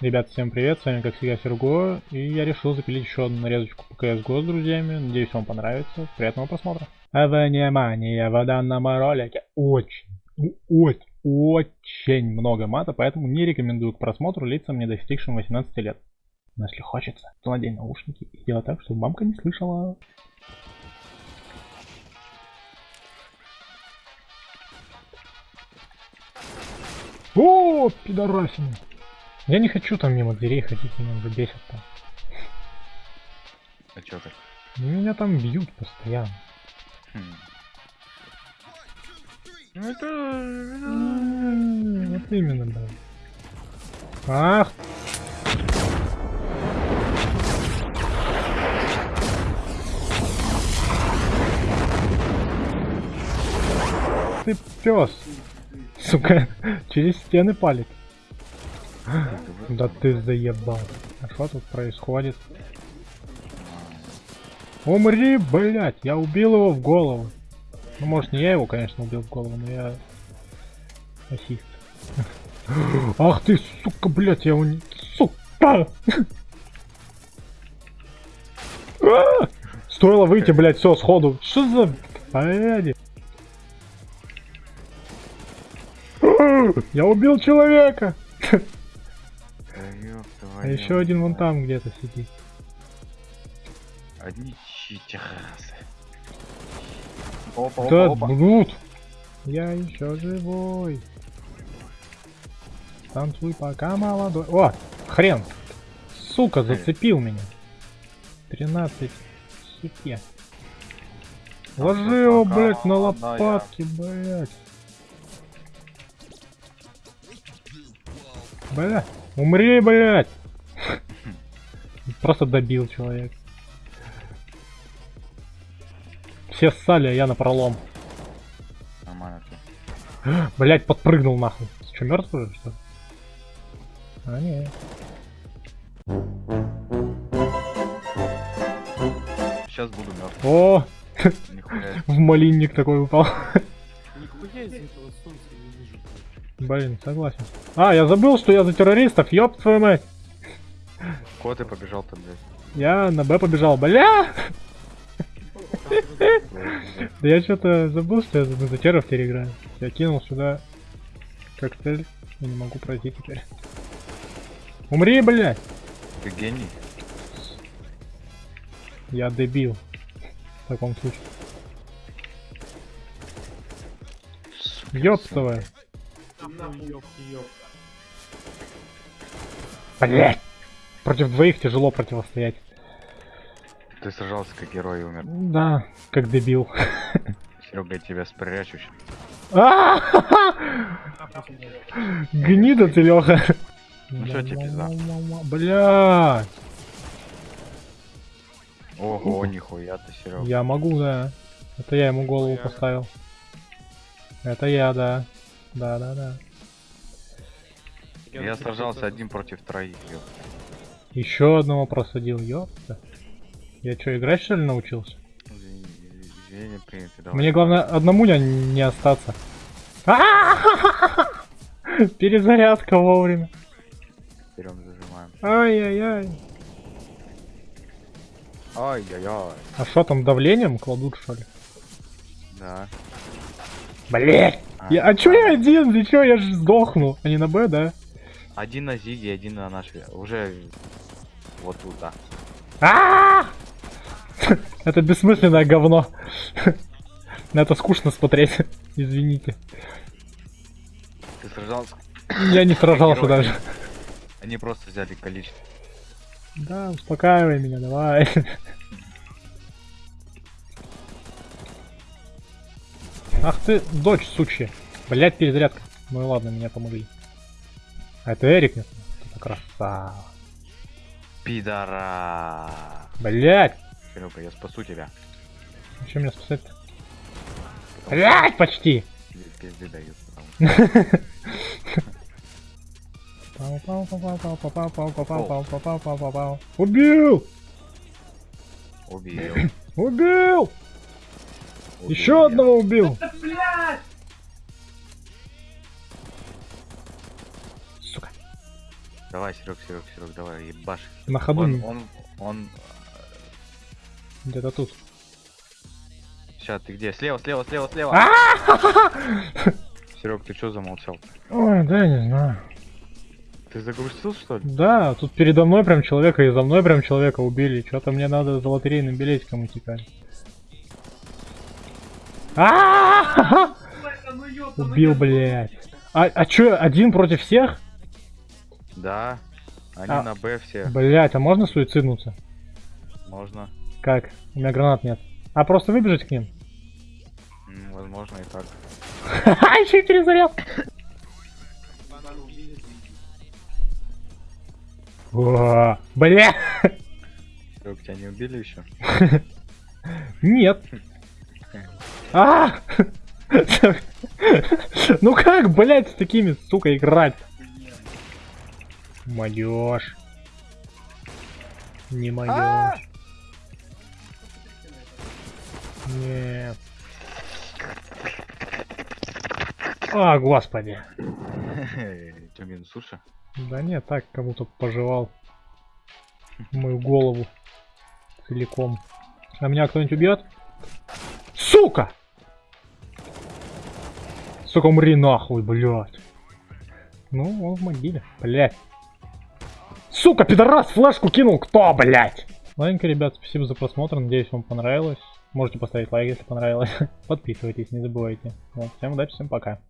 Ребят, всем привет, с вами как всегда Серго, и я решил запилить еще одну нарезочку по CSGO с друзьями, надеюсь вам понравится, приятного просмотра. А внимание, в данном ролике очень, очень, очень много мата, поэтому не рекомендую к просмотру лицам, не достигшим 18 лет. Но если хочется, то надень наушники и делай так, чтобы мамка не слышала. О, пидорасина. Я не хочу там мимо дверей ходить, меня уже бесит там. А чё так? Ну, Меня там бьют постоянно. Хм. Ну это... М, Вот именно, да. Ах! Ты пес! Сука, через стены палит. Да ты заебал. А что тут происходит? Умри, блять! Я убил его в голову. Ну, может, не я его, конечно, убил в голову, но я... Расист. Ах ты, сука, блять, я его не... Сука! Стоило выйти, блять, все, сходу. Что за... А! Я убил человека! Да А еще один вон там где-то сидит. Одни читерасы. Опа, Да, опа, опа. блуд! Я еще живой. Танцуй пока молодой. О, хрен! Сука, зацепил меня. 13 хипе. Ложи его, блядь, на лопатки, блядь. Бля, умри, блядь. Просто добил человек. Все ссали, а я на пролом. Нормально ты. Блять, подпрыгнул нахуй. Че, мертв уже, что ли? А, не. Сейчас буду мертв. О, в малинник такой упал. Нихуя из Блин, согласен. А, я забыл, что я за террористов, ёб твою мать. Куда ты побежал-то, блядь? Я на Б побежал, бля! Да я что-то забыл, что я за терров теперь играю. Я кинул сюда коктейль и не могу пройти теперь. Умри, блядь! Ты гений? Я дебил. В таком случае. Ёптовая. Блять! Против двоих тяжело противостоять. Ты сражался как герой и умер. Да, как дебил. Серега, я тебя спрячу. А! Гнида ты, Леха. Ну чё тебе пизда? Бля, Ого, нихуя ты, Серега. я могу, да. Это я ему голову поставил. Это я, да. Да, да, да. Я сражался один против троих. Еще одного просадил, ёпта. Я что, играть что ли научился? Извини- давай. Мне главное одному не, не остаться. А! Перезарядка вовремя. Берем, зажимаем. Ай-яй-яй. Ай-яй-яй. А что там давлением кладут что ли? Да. Блять! Я, а чё я один? Ты чё, я же сдохну. А не на Б, да? Один на Зиге, один на нашей. Уже вот тут, да. А! Это бессмысленное говно. На это скучно смотреть. Извините. Ты сражался? Я не сражался даже. Они просто взяли количество. Да, успокаивай меня, давай. Ах ты, дочь сучья. Блять, перезарядка. Ну и ладно, меня помогли. А это Эрик, нет? Это красава. Пидора. Блять. Серега, я спасу тебя. Зачем меня спасать-то? Блять, почти. Пизды дают. Убил! Убил! Убил! Убил Еще я. одного убил! Сука. Давай, Серег, Серег, Серег, давай, ебашь. На ходу Он, он, он... где-то тут. Сейчас, ты где? Слева, слева, слева, слева. А! Серег, ты что замолчал? Ой, да, не знаю. Ты загрустил, что ли? Да, тут передо мной прям человека и за мной прям человека убили. Что-то мне надо за лотерейным билетиком утекать. А! Убил, блядь. А, а чё, один против всех? Да. Они А. на Б все. Блять, а можно суициднуться? Можно. Как? У меня гранат нет. А просто выбежать к ним? Возможно и так. Ха-ха, еще и перезаряд. Бля! Тебя не убили еще? Нет. А! Ну как, блять, с такими, сука, играть? Молодежь. Не молодежь. Нет. А, господи. Че, минус суши? Да нет, так кому-то пожевал мою голову целиком. А меня кто-нибудь убьет? Сука! Сука, умри нахуй, блядь. Ну, он в могиле, блядь. Сука, пидорас, флешку кинул, кто, блядь? Ладненько, ребят, спасибо за просмотр, надеюсь, вам понравилось. Можете поставить лайк, если понравилось. Подписывайтесь, не забывайте. Вот, всем удачи, всем пока.